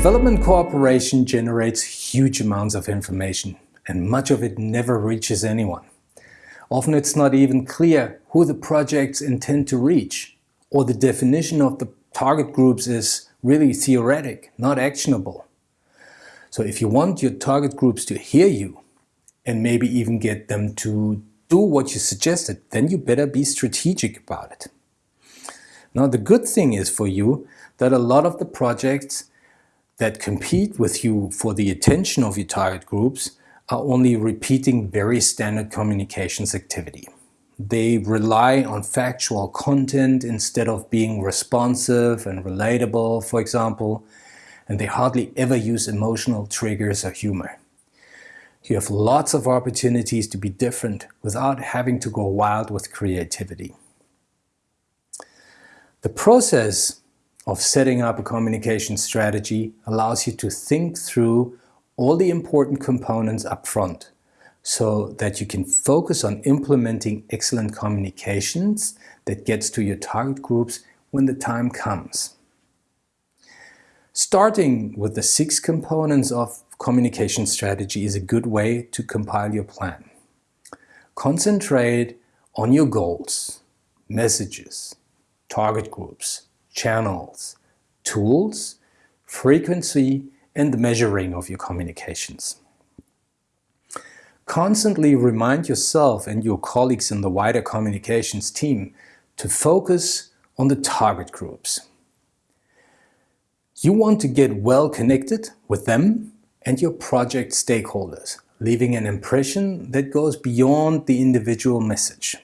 Development cooperation generates huge amounts of information and much of it never reaches anyone. Often it's not even clear who the projects intend to reach or the definition of the target groups is really theoretic, not actionable. So if you want your target groups to hear you and maybe even get them to do what you suggested, then you better be strategic about it. Now the good thing is for you that a lot of the projects that compete with you for the attention of your target groups are only repeating very standard communications activity. They rely on factual content instead of being responsive and relatable, for example, and they hardly ever use emotional triggers or humor. You have lots of opportunities to be different without having to go wild with creativity. The process of setting up a communication strategy allows you to think through all the important components up front so that you can focus on implementing excellent communications that gets to your target groups when the time comes. Starting with the six components of communication strategy is a good way to compile your plan. Concentrate on your goals, messages, target groups, channels, tools, frequency, and the measuring of your communications. Constantly remind yourself and your colleagues in the wider communications team to focus on the target groups. You want to get well connected with them and your project stakeholders, leaving an impression that goes beyond the individual message.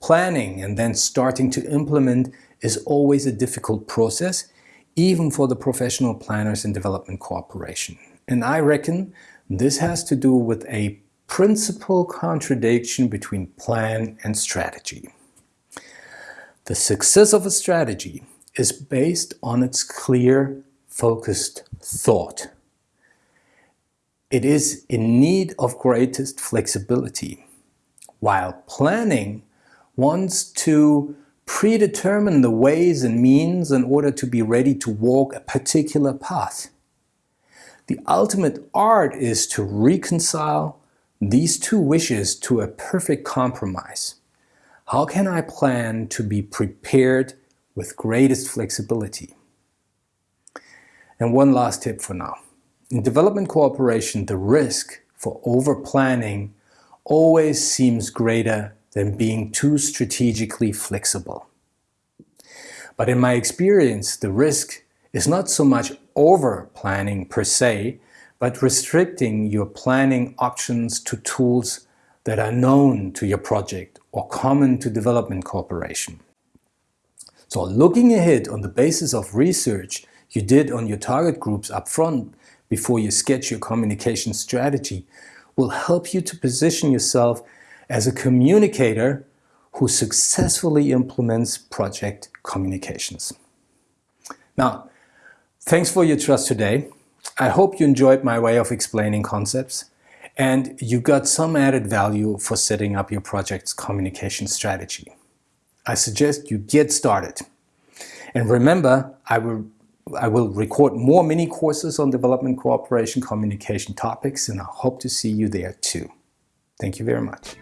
Planning and then starting to implement is always a difficult process, even for the professional planners in development cooperation. And I reckon this has to do with a principal contradiction between plan and strategy. The success of a strategy is based on its clear, focused thought. It is in need of greatest flexibility, while planning wants to predetermine the ways and means in order to be ready to walk a particular path. The ultimate art is to reconcile these two wishes to a perfect compromise. How can I plan to be prepared with greatest flexibility? And one last tip for now. In development cooperation, the risk for over-planning always seems greater than being too strategically flexible. But in my experience, the risk is not so much over-planning per se, but restricting your planning options to tools that are known to your project or common to development cooperation. So looking ahead on the basis of research you did on your target groups up front before you sketch your communication strategy will help you to position yourself as a communicator who successfully implements project communications. Now, thanks for your trust today. I hope you enjoyed my way of explaining concepts and you got some added value for setting up your project's communication strategy. I suggest you get started. And remember, I will, I will record more mini courses on development cooperation communication topics and I hope to see you there too. Thank you very much.